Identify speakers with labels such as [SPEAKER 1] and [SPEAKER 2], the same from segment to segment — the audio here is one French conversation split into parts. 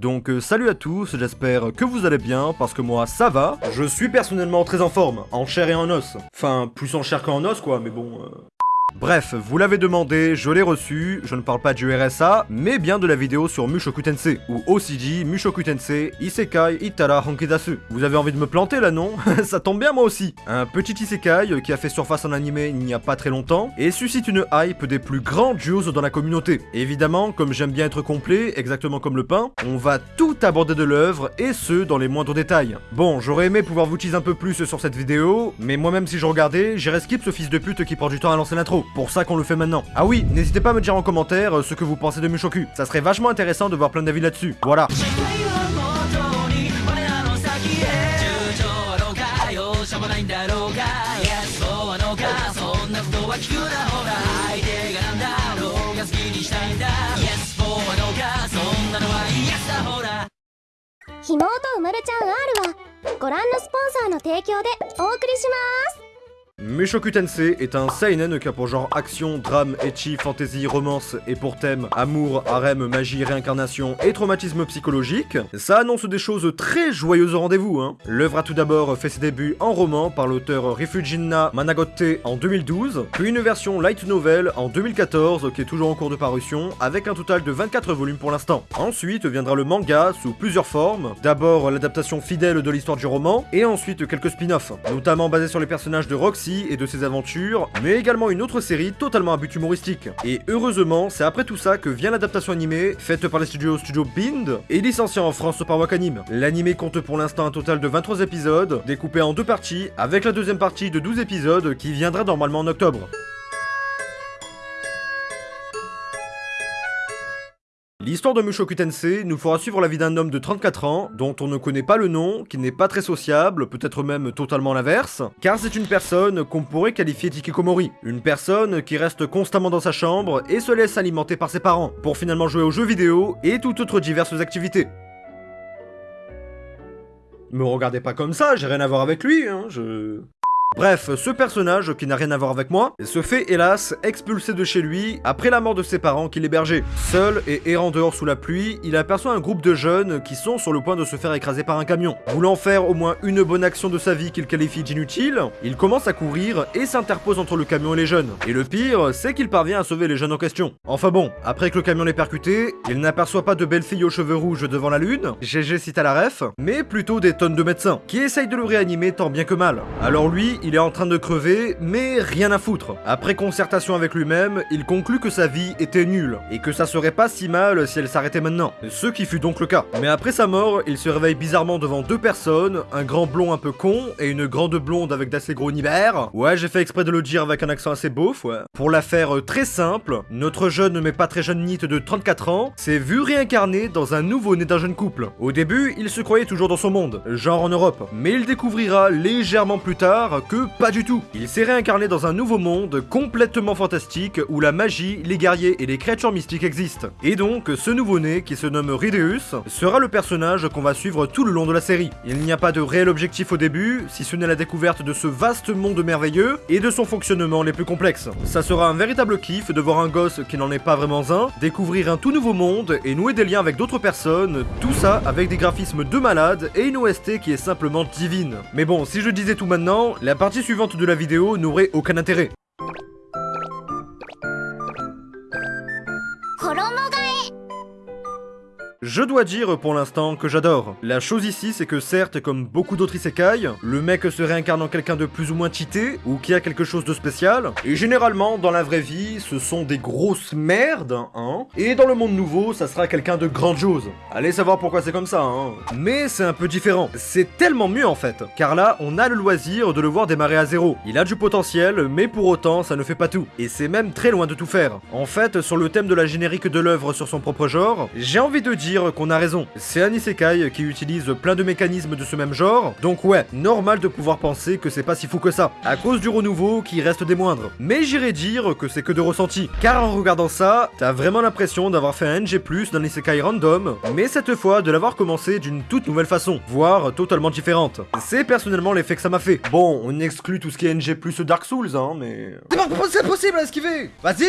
[SPEAKER 1] Donc euh, salut à tous, j'espère que vous allez bien, parce que moi ça va. Je suis personnellement très en forme, en chair et en os. Enfin, plus en chair qu'en os quoi, mais bon... euh. Bref, vous l'avez demandé, je l'ai reçu, je ne parle pas du RSA, mais bien de la vidéo sur Mushoku Tensei, ou aussi dit Mushoku Tensei Isekai Itara Honkidasu. Vous avez envie de me planter là, non? Ça tombe bien moi aussi Un petit Isekai qui a fait surface en animé il n'y a pas très longtemps, et suscite une hype des plus grandioses dans la communauté. Évidemment, comme j'aime bien être complet, exactement comme le pain, on va tout aborder de l'œuvre, et ce, dans les moindres détails. Bon, j'aurais aimé pouvoir vous teaser un peu plus sur cette vidéo, mais moi-même si je regardais, j'irais skip ce fils de pute qui prend du temps à lancer l'intro. Pour ça qu'on le fait maintenant. Ah oui, n'hésitez pas à me dire en commentaire euh, ce que vous pensez de Mushoku. Ça serait vachement intéressant de voir plein d'avis là-dessus. Voilà.
[SPEAKER 2] 「元に我らの先へ」「順調はどうか容赦もないんだろうか」「Yes そうはのかそんなことは聞くなほら」「相手がなんだろうが好きにしたいんだ」「Yes そうはどうかそんなのは Yes だほら」
[SPEAKER 3] ひもとうまるちゃん R はご覧のスポンサーの提供でお送りします
[SPEAKER 1] Mushoku Tensei est un seinen qui a pour genre action, drame, etchi, fantasy, romance et pour thème amour, harem, magie, réincarnation et traumatisme psychologique. Ça annonce des choses très joyeuses au rendez-vous, hein. L'œuvre a tout d'abord fait ses débuts en roman par l'auteur Rifujinna Managote en 2012, puis une version light novel en 2014 qui est toujours en cours de parution, avec un total de 24 volumes pour l'instant. Ensuite viendra le manga sous plusieurs formes, d'abord l'adaptation fidèle de l'histoire du roman, et ensuite quelques spin-offs, notamment basés sur les personnages de Roxy et de ses aventures, mais également une autre série totalement à but humoristique. Et heureusement, c'est après tout ça que vient l'adaptation animée, faite par les studios Studio Bind, et licenciée en France par Wakanim. L'anime compte pour l'instant un total de 23 épisodes, découpés en deux parties, avec la deuxième partie de 12 épisodes qui viendra normalement en octobre. L'histoire de Mushoku Tensei nous fera suivre la vie d'un homme de 34 ans, dont on ne connaît pas le nom, qui n'est pas très sociable, peut-être même totalement l'inverse, car c'est une personne qu'on pourrait qualifier d'ikikomori. Une personne qui reste constamment dans sa chambre et se laisse alimenter par ses parents, pour finalement jouer aux jeux vidéo et toutes autres diverses activités. Me regardez pas comme ça, j'ai rien à voir avec lui, hein, je... Bref, ce personnage, qui n'a rien à voir avec moi, se fait hélas expulser de chez lui après la mort de ses parents qui l'hébergeaient. Seul et errant dehors sous la pluie, il aperçoit un groupe de jeunes qui sont sur le point de se faire écraser par un camion. Voulant faire au moins une bonne action de sa vie qu'il qualifie d'inutile, il commence à courir et s'interpose entre le camion et les jeunes. Et le pire, c'est qu'il parvient à sauver les jeunes en question. Enfin bon, après que le camion l'ait percuté, il n'aperçoit pas de belles filles aux cheveux rouges devant la lune, GG cite à la ref, mais plutôt des tonnes de médecins, qui essayent de le réanimer tant bien que mal. Alors lui, il est en train de crever, mais rien à foutre. Après concertation avec lui-même, il conclut que sa vie était nulle, et que ça serait pas si mal si elle s'arrêtait maintenant. Ce qui fut donc le cas. Mais après sa mort, il se réveille bizarrement devant deux personnes, un grand blond un peu con, et une grande blonde avec d'assez gros nibères. Ouais, j'ai fait exprès de le dire avec un accent assez beauf, ouais. Pour la faire euh, très simple, notre jeune mais pas très jeune NIT de 34 ans s'est vu réincarné dans un nouveau-né d'un jeune couple. Au début, il se croyait toujours dans son monde, genre en Europe, mais il découvrira légèrement plus tard pas du tout. Il s'est réincarné dans un nouveau monde complètement fantastique où la magie, les guerriers et les créatures mystiques existent. Et donc, ce nouveau-né, qui se nomme Rideus, sera le personnage qu'on va suivre tout le long de la série. Il n'y a pas de réel objectif au début, si ce n'est la découverte de ce vaste monde merveilleux et de son fonctionnement les plus complexes. Ça sera un véritable kiff de voir un gosse qui n'en est pas vraiment un, découvrir un tout nouveau monde et nouer des liens avec d'autres personnes, tout ça avec des graphismes de malade et une OST qui est simplement divine. Mais bon, si je disais tout maintenant, la partie suivante de la vidéo n'aurait aucun intérêt. Je dois dire pour l'instant que j'adore. La chose ici, c'est que certes, comme beaucoup d'autres isekai, le mec se réincarne en quelqu'un de plus ou moins cheaté, ou qui a quelque chose de spécial, et généralement, dans la vraie vie, ce sont des grosses merdes, hein, et dans le monde nouveau, ça sera quelqu'un de grandiose. Allez savoir pourquoi c'est comme ça, hein. Mais c'est un peu différent. C'est tellement mieux en fait, car là, on a le loisir de le voir démarrer à zéro. Il a du potentiel, mais pour autant, ça ne fait pas tout. Et c'est même très loin de tout faire. En fait, sur le thème de la générique de l'œuvre sur son propre genre, j'ai envie de dire qu'on a raison. C'est un isekai qui utilise plein de mécanismes de ce même genre, donc ouais, normal de pouvoir penser que c'est pas si fou que ça, à cause du renouveau qui reste des moindres. Mais j'irais dire que c'est que de ressenti, car en regardant ça, t'as vraiment l'impression d'avoir fait un NG+, d'un isekai random, mais cette fois de l'avoir commencé d'une toute nouvelle façon, voire totalement différente. C'est personnellement l'effet que ça m'a fait. Bon, on exclut tout ce qui est NG+, Dark Souls, hein, mais... C'est possible à esquiver! Vas-y!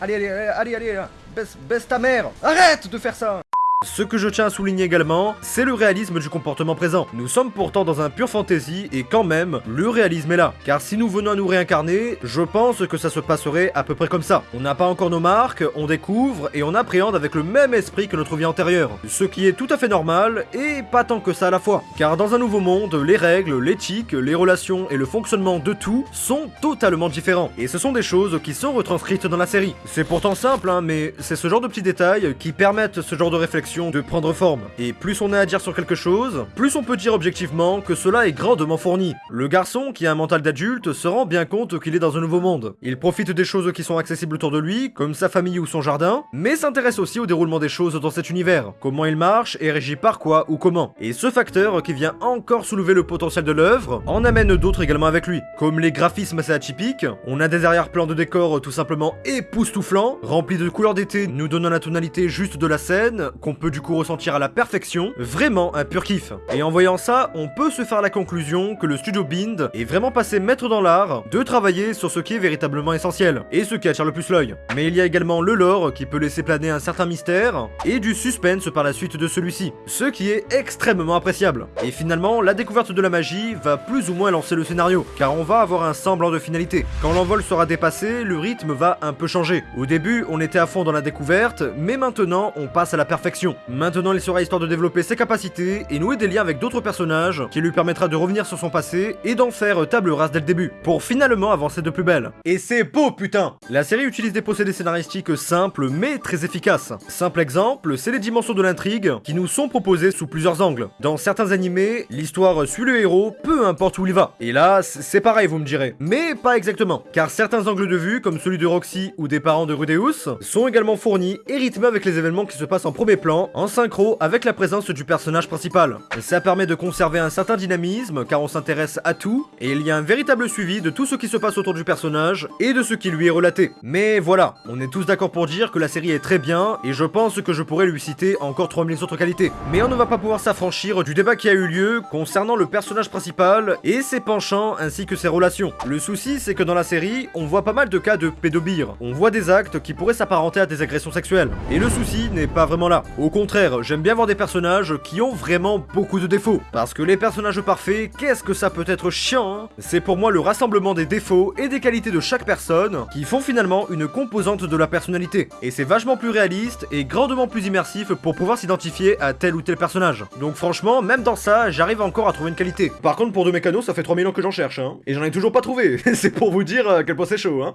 [SPEAKER 1] Allez, allez, allez, allez, allez, baisse ta mère! Arrête de faire ça Ce que je tiens à souligner également, c'est le réalisme du comportement présent. Nous sommes pourtant dans un pur fantasy et quand même, le réalisme est là. Car si nous venons à nous réincarner, je pense que ça se passerait à peu près comme ça. On n'a pas encore nos marques, on découvre et on appréhende avec le même esprit que notre vie antérieure. Ce qui est tout à fait normal et pas tant que ça à la fois. Car dans un nouveau monde, les règles, l'éthique, les relations et le fonctionnement de tout sont totalement différents. Et ce sont des choses qui sont retranscrites dans la série. C'est pourtant simple, hein, mais c'est ce genre de petits détails qui permettent ce genre de réflexion de prendre forme. Et plus on a à dire sur quelque chose, plus on peut dire objectivement que cela est grandement fourni. Le garçon, qui a un mental d'adulte, se rend bien compte qu'il est dans un nouveau monde. Il profite des choses qui sont accessibles autour de lui, comme sa famille ou son jardin, mais s'intéresse aussi au déroulement des choses dans cet univers, comment il marche et régit par quoi ou comment. Et ce facteur qui vient encore soulever le potentiel de l'œuvre, en amène d'autres également avec lui, comme les graphismes assez atypiques, on a des arrière-plans de décor tout simplement époustouflants, remplis de couleurs d'été nous donnant la tonalité juste de la scène, peut du coup ressentir à la perfection, vraiment un pur kiff. Et en voyant ça, on peut se faire la conclusion que le studio Bind est vraiment passé maître dans l'art de travailler sur ce qui est véritablement essentiel, et ce qui attire le plus l'œil. Mais il y a également le lore qui peut laisser planer un certain mystère, et du suspense par la suite de celui-ci, ce qui est extrêmement appréciable. Et finalement, la découverte de la magie va plus ou moins lancer le scénario, car on va avoir un semblant de finalité. Quand l'envol sera dépassé, le rythme va un peu changer. Au début, on était à fond dans la découverte, mais maintenant, on passe à la perfection. Maintenant, il sera histoire de développer ses capacités et nouer des liens avec d'autres personnages, qui lui permettra de revenir sur son passé et d'en faire table rase dès le début, pour finalement avancer de plus belle. Et c'est beau, putain La série utilise des procédés scénaristiques simples, mais très efficaces. Simple exemple, c'est les dimensions de l'intrigue qui nous sont proposées sous plusieurs angles. Dans certains animés, l'histoire suit le héros, peu importe où il va. Et là, c'est pareil, vous me direz. Mais pas exactement, car certains angles de vue, comme celui de Roxy ou des parents de Rudeus, sont également fournis et rythmés avec les événements qui se passent en premier plan, en synchro avec la présence du personnage principal. Ça permet de conserver un certain dynamisme, car on s'intéresse à tout, et il y a un véritable suivi de tout ce qui se passe autour du personnage et de ce qui lui est relaté. Mais voilà, on est tous d'accord pour dire que la série est très bien, et je pense que je pourrais lui citer encore 3000 autres qualités. Mais on ne va pas pouvoir s'affranchir du débat qui a eu lieu concernant le personnage principal et ses penchants ainsi que ses relations. Le souci, c'est que dans la série, on voit pas mal de cas de pédobire. On voit des actes qui pourraient s'apparenter à des agressions sexuelles. Et le souci n'est pas vraiment là. Contraire, j'aime bien voir des personnages qui ont vraiment beaucoup de défauts. Parce que les personnages parfaits, qu'est-ce que ça peut être chiant hein? C'est pour moi le rassemblement des défauts et des qualités de chaque personne qui font finalement une composante de la personnalité. Et c'est vachement plus réaliste et grandement plus immersif pour pouvoir s'identifier à tel ou tel personnage. Donc franchement, même dans ça, j'arrive encore à trouver une qualité. Par contre, pour deux mécanos, ça fait 3000 ans que j'en cherche, hein. Et j'en ai toujours pas trouvé. c'est pour vous dire à quel point c'est chaud, hein.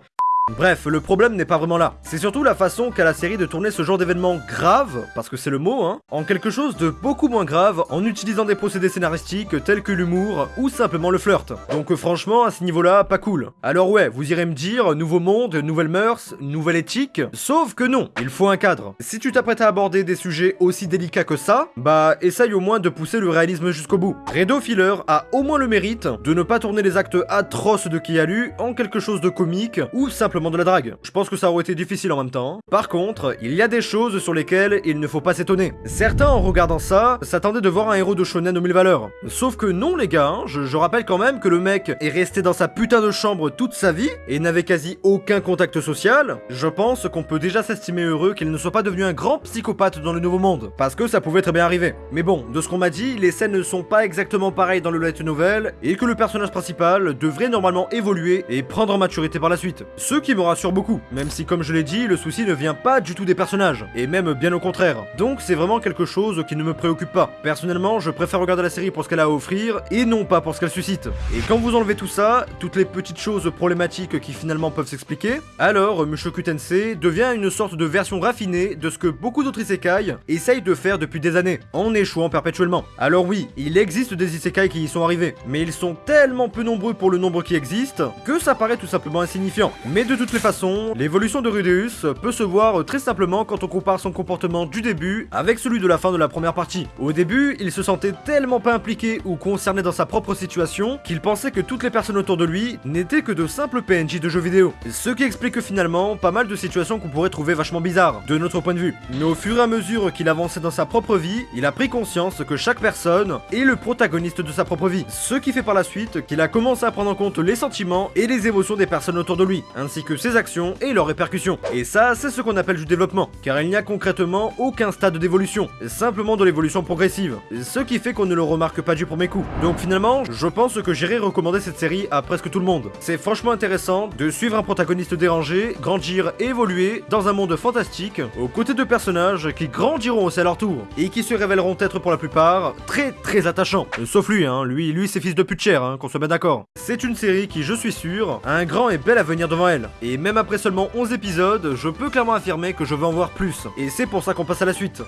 [SPEAKER 1] Bref, le problème n'est pas vraiment là. C'est surtout la façon qu'a la série de tourner ce genre d'événement grave, parce que c'est le mot, hein, en quelque chose de beaucoup moins grave en utilisant des procédés scénaristiques tels que l'humour ou simplement le flirt. Donc euh, franchement, à ce niveau-là, pas cool. Alors ouais, vous irez me dire, nouveau monde, nouvelles mœurs, nouvelle éthique, sauf que non, il faut un cadre. Si tu t'apprêtes à aborder des sujets aussi délicats que ça, bah essaye au moins de pousser le réalisme jusqu'au bout. Redo Filler a au moins le mérite de ne pas tourner les actes atroces de Kialu en quelque chose de comique ou simplement de la drague. Je pense que ça aurait été difficile en même temps. Par contre, il y a des choses sur lesquelles il ne faut pas s'étonner. Certains, en regardant ça, s'attendaient de voir un héros de shonen aux mille valeurs. Sauf que non, les gars, hein, je, rappelle quand même que le mec est resté dans sa putain de chambre toute sa vie et n'avait quasi aucun contact social. Je pense qu'on peut déjà s'estimer heureux qu'il ne soit pas devenu un grand psychopathe dans le nouveau monde. Parce que ça pouvait très bien arriver. Mais bon, de ce qu'on m'a dit, les scènes ne sont pas exactement pareilles dans le light novel et que le personnage principal devrait normalement évoluer et prendre en maturité par la suite. Qui me rassure beaucoup, même si comme je l'ai dit, le souci ne vient pas du tout des personnages, et même bien au contraire. Donc c'est vraiment quelque chose qui ne me préoccupe pas. Personnellement, je préfère regarder la série pour ce qu'elle a à offrir, et non pas pour ce qu'elle suscite. Et quand vous enlevez tout ça, toutes les petites choses problématiques qui finalement peuvent s'expliquer, alors Mushoku Tensei devient une sorte de version raffinée de ce que beaucoup d'autres isekai essayent de faire depuis des années, en échouant perpétuellement. Alors oui, il existe des isekai qui y sont arrivés, mais ils sont tellement peu nombreux pour le nombre qui existe, que ça paraît tout simplement insignifiant. Mais de toutes les façons, l'évolution de Rudeus peut se voir très simplement quand on compare son comportement du début avec celui de la fin de la première partie. Au début, il se sentait tellement pas impliqué ou concerné dans sa propre situation qu'il pensait que toutes les personnes autour de lui n'étaient que de simples PNJ de jeux vidéo. Ce qui explique finalement pas mal de situations qu'on pourrait trouver vachement bizarres, de notre point de vue. Mais au fur et à mesure qu'il avançait dans sa propre vie, il a pris conscience que chaque personne est le protagoniste de sa propre vie. Ce qui fait par la suite qu'il a commencé à prendre en compte les sentiments et les émotions des personnes autour de lui, que ses actions et leurs répercussions. Et ça, c'est ce qu'on appelle du développement, car il n'y a concrètement aucun stade d'évolution, simplement de l'évolution progressive, ce qui fait qu'on ne le remarque pas du premier coup. Donc finalement, je pense que j'irai recommander cette série à presque tout le monde. C'est franchement intéressant de suivre un protagoniste dérangé, grandir et évoluer dans un monde fantastique, aux côtés de personnages qui grandiront aussi à leur tour, et qui se révéleront être pour la plupart très très attachants. Sauf lui, hein, lui, lui c'est fils de pute cher, hein, qu'on soit bien d'accord. C'est une série qui, je suis sûr, a un grand et bel avenir devant elle. Et même après seulement 11 épisodes, je peux clairement affirmer que je veux en voir plus. Et c'est pour ça qu'on passe à la suite.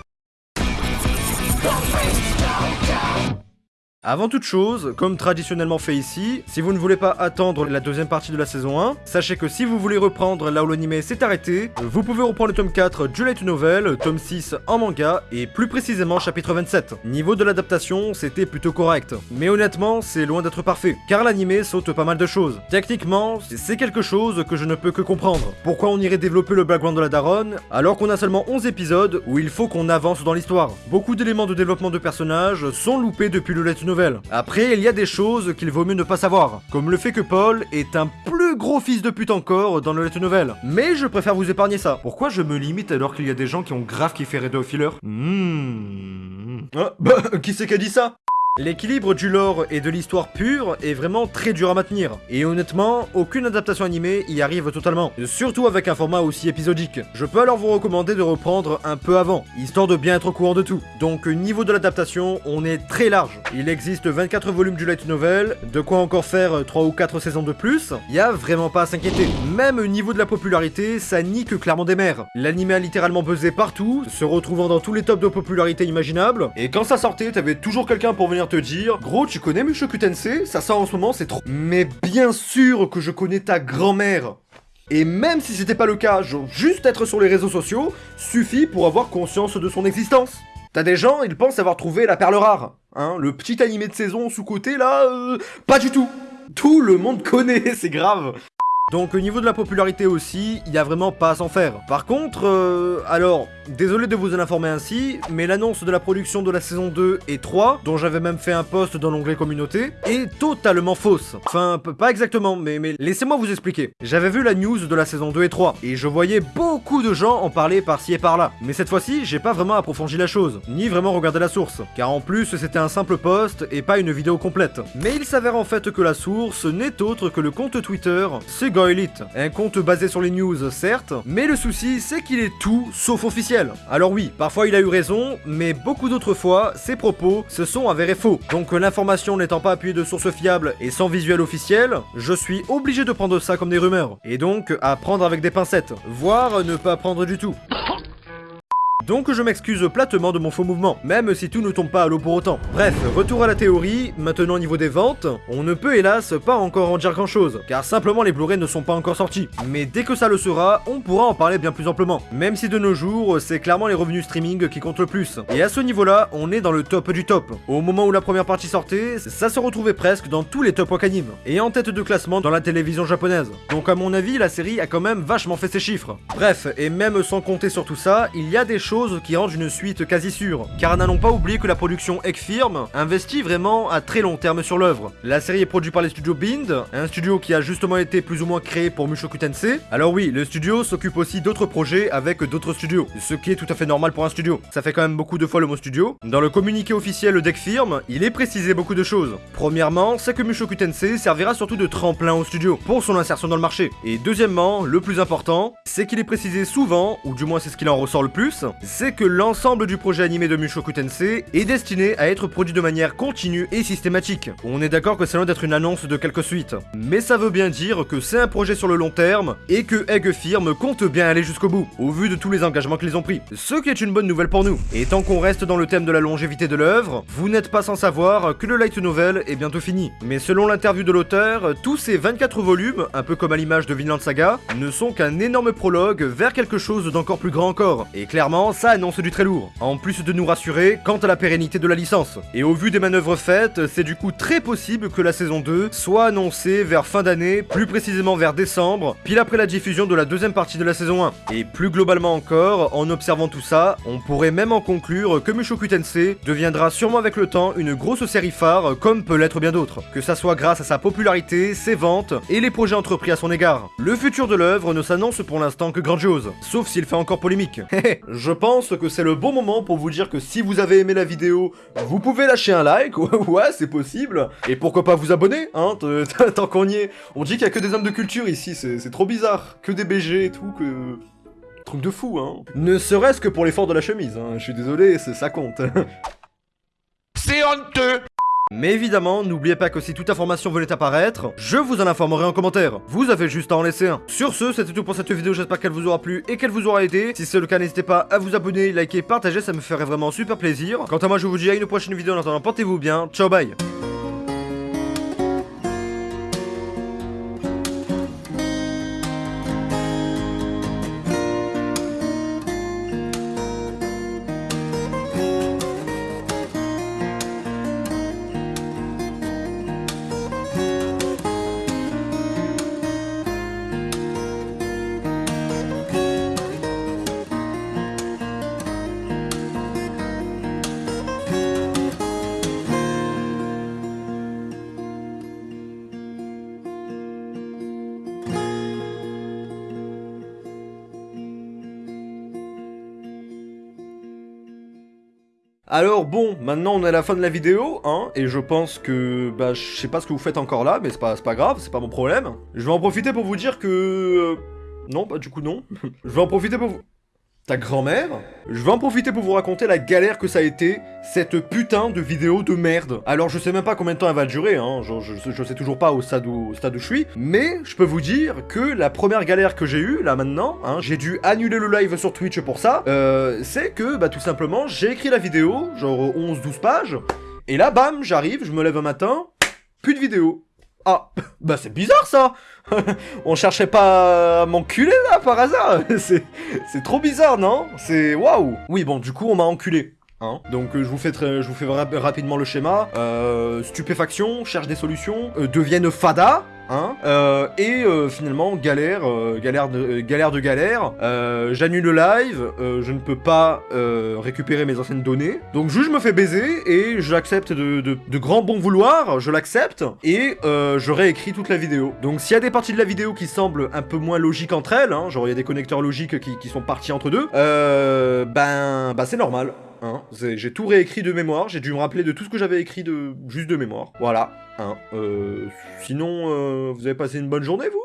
[SPEAKER 1] Avant toute chose, comme traditionnellement fait ici, si vous ne voulez pas attendre la deuxième partie de la saison 1, sachez que si vous voulez reprendre là où l'anime s'est arrêté, vous pouvez reprendre le tome 4 du Light Novel, tome 6 en manga, et plus précisément chapitre 27. Niveau de l'adaptation, c'était plutôt correct. Mais honnêtement, c'est loin d'être parfait, car l'anime saute pas mal de choses. Techniquement, c'est quelque chose que je ne peux que comprendre. Pourquoi on irait développer le background de la daronne, alors qu'on a seulement 11 épisodes où il faut qu'on avance dans l'histoire? Beaucoup d'éléments de développement de personnages sont loupés depuis le Light Novel après, il y a des choses qu'il vaut mieux ne pas savoir, comme le fait que Paul est un plus gros fils de pute encore dans le Let Novel. Mais je préfère vous épargner ça. Pourquoi je me limite alors qu'il y a des gens qui ont grave kiffé Red of Filler Hmm. Ah, bah, qui c'est qui a dit ça? L'équilibre du lore et de l'histoire pure est vraiment très dur à maintenir, et honnêtement, aucune adaptation animée y arrive totalement, surtout avec un format aussi épisodique. Je peux alors vous recommander de reprendre un peu avant, histoire de bien être au courant de tout. Donc niveau de l'adaptation, on est très large. Il existe 24 volumes du light novel, de quoi encore faire 3 ou 4 saisons de plus, y a vraiment pas à s'inquiéter. Même au niveau de la popularité, ça nique clairement des mers. L'anime a littéralement buzzé partout, se retrouvant dans tous les tops de popularité imaginables, et quand ça sortait, t'avais toujours quelqu'un pour venir te dire Gros, tu connais Mushoku Tensei Ça sort en ce moment, c'est trop. Mais bien sûr que je connais ta grand-mère et même si c'était pas le cas, juste être sur les réseaux sociaux suffit pour avoir conscience de son existence. T'as des gens, ils pensent avoir trouvé la perle rare. Hein, le petit animé de saison sous-côté là, euh, pas du tout. Tout le monde connaît, c'est grave. Donc au niveau de la popularité aussi, il y a vraiment pas à s'en faire. Par contre, euh, alors, désolé de vous en informer ainsi, mais l'annonce de la production de la saison 2 et 3, dont j'avais même fait un post dans l'onglet communauté, est totalement fausse. Enfin, pas exactement, mais, laissez-moi vous expliquer. J'avais vu la news de la saison 2 et 3, et je voyais beaucoup de gens en parler par-ci et par-là. Mais cette fois-ci, j'ai pas vraiment approfondi la chose, ni vraiment regardé la source, car en plus c'était un simple post et pas une vidéo complète. Mais il s'avère en fait que la source n'est autre que le compte Twitter Sega Elite, un compte basé sur les news certes, mais le souci c'est qu'il est tout sauf officiel. Alors oui, parfois il a eu raison, mais beaucoup d'autres fois, ses propos se sont avérés faux. Donc l'information n'étant pas appuyée de sources fiables et sans visuel officiel, je suis obligé de prendre ça comme des rumeurs, et donc à prendre avec des pincettes, voire ne pas prendre du tout. Donc je m'excuse platement de mon faux mouvement, même si tout ne tombe pas à l'eau pour autant. Bref, retour à la théorie, maintenant au niveau des ventes, on ne peut hélas pas encore en dire grand chose, car simplement les Blu-ray ne sont pas encore sortis. Mais dès que ça le sera, on pourra en parler bien plus amplement. Même si de nos jours, c'est clairement les revenus streaming qui comptent le plus. Et à ce niveau-là, on est dans le top du top. Au moment où la première partie sortait, ça se retrouvait presque dans tous les top anime, et en tête de classement dans la télévision japonaise. Donc à mon avis, la série a quand même vachement fait ses chiffres. Bref, et même sans compter sur tout ça, il y a des choses qui rendent une suite quasi sûre. Car n'allons pas oublier que la production Ekfirm investit vraiment à très long terme sur l'œuvre. La série est produite par les studios Bind, un studio qui a justement été plus ou moins créé pour Mushoku Tensei. Alors oui, le studio s'occupe aussi d'autres projets avec d'autres studios, ce qui est tout à fait normal pour un studio. Ça fait quand même beaucoup de fois le mot studio. Dans le communiqué officiel d'Ekfirm, il est précisé beaucoup de choses. Premièrement, c'est que Mushoku Tensei servira surtout de tremplin au studio pour son insertion dans le marché. Et deuxièmement, le plus important, c'est qu'il est précisé souvent, ou du moins c'est ce qu'il en ressort le plus, c'est que l'ensemble du projet animé de Mushoku Tensei est destiné à être produit de manière continue et systématique. On est d'accord que c'est loin d'être une annonce de quelques suites, mais ça veut bien dire que c'est un projet sur le long terme et que Egg Firm compte bien aller jusqu'au bout, au vu de tous les engagements qu'ils ont pris. Ce qui est une bonne nouvelle pour nous. Et tant qu'on reste dans le thème de la longévité de l'œuvre, vous n'êtes pas sans savoir que le light novel est bientôt fini. Mais selon l'interview de l'auteur, tous ces 24 volumes, un peu comme à l'image de Vinland Saga, ne sont qu'un énorme prologue vers quelque chose d'encore plus grand encore. Et clairement, ça annonce du très lourd, en plus de nous rassurer quant à la pérennité de la licence. Et au vu des manœuvres faites, c'est du coup très possible que la saison 2 soit annoncée vers fin d'année, plus précisément vers décembre, pile après la diffusion de la deuxième partie de la saison 1. Et plus globalement encore, en observant tout ça, on pourrait même en conclure que Mushoku Tensei deviendra sûrement avec le temps une grosse série phare, comme peut l'être bien d'autres. Que ça soit grâce à sa popularité, ses ventes et les projets entrepris à son égard. Le futur de l'œuvre ne s'annonce pour l'instant que grandiose, sauf s'il fait encore polémique. pense que c'est le bon moment pour vous dire que si vous avez aimé la vidéo, vous pouvez lâcher un like, ouais c'est possible, et pourquoi pas vous abonner, hein, tant qu'on y est. On dit qu'il y a que des hommes de culture ici, c'est trop bizarre, que des BG et tout, que... Truc de fou, hein. Ne serait-ce que pour l'effort de la chemise, hein. je suis désolé, ça compte.
[SPEAKER 4] C'est honteux
[SPEAKER 1] mais évidemment, n'oubliez pas que si toute information venait apparaître, je vous en informerai en commentaire. Vous avez juste à en laisser un. Sur ce, c'était tout pour cette vidéo, j'espère qu'elle vous aura plu et qu'elle vous aura aidé. Si c'est le cas, n'hésitez pas à vous abonner, liker, partager, ça me ferait vraiment super plaisir. Quant à moi, je vous dis à une prochaine vidéo, en attendant, portez-vous bien, ciao bye Alors bon, maintenant on est à la fin de la vidéo, hein, et je pense que, bah, je sais pas ce que vous faites encore là, mais c'est pas, grave, c'est pas mon problème. Je vais en profiter pour vous dire que... Euh, non, bah du coup non. je vais en profiter pour vous... Ta grand-mère Je vais en profiter pour vous raconter la galère que ça a été, cette putain de vidéo de merde. Alors je sais même pas combien de temps elle va durer, hein, je, sais toujours pas au stade, où, au stade où je suis, mais je peux vous dire que la première galère que j'ai eue, là maintenant, hein, j'ai dû annuler le live sur Twitch pour ça, euh, c'est que, bah tout simplement, j'ai écrit la vidéo, genre 11-12 pages, et là, bam, j'arrive, je me lève un matin, plus de vidéo. Ah, bah c'est bizarre ça. On cherchait pas à m'enculer là par hasard. C'est trop bizarre, non? C'est waouh. Oui, bon, du coup, on m'a enculé. Hein. Donc euh, je vous fais très, je vous fais rapidement le schéma. Euh, stupéfaction, cherche des solutions, euh, deviennent fada, Euh, et euh, finalement, galère, euh, galère, de, galère de galère, j'annule le live, je ne peux pas récupérer mes anciennes données, donc juste je me fais baiser, et j'accepte de, de, grand bon vouloir, je l'accepte, et je réécris toute la vidéo. Donc s'il y a des parties de la vidéo qui semblent un peu moins logiques entre elles, hein, genre il y a des connecteurs logiques qui, qui sont partis entre deux, ben, ben c'est normal. Hein. J'ai tout réécrit de mémoire, j'ai dû me rappeler de tout ce que j'avais écrit de juste de mémoire. Voilà. Hein. Euh, sinon, euh, vous avez passé une bonne journée, vous?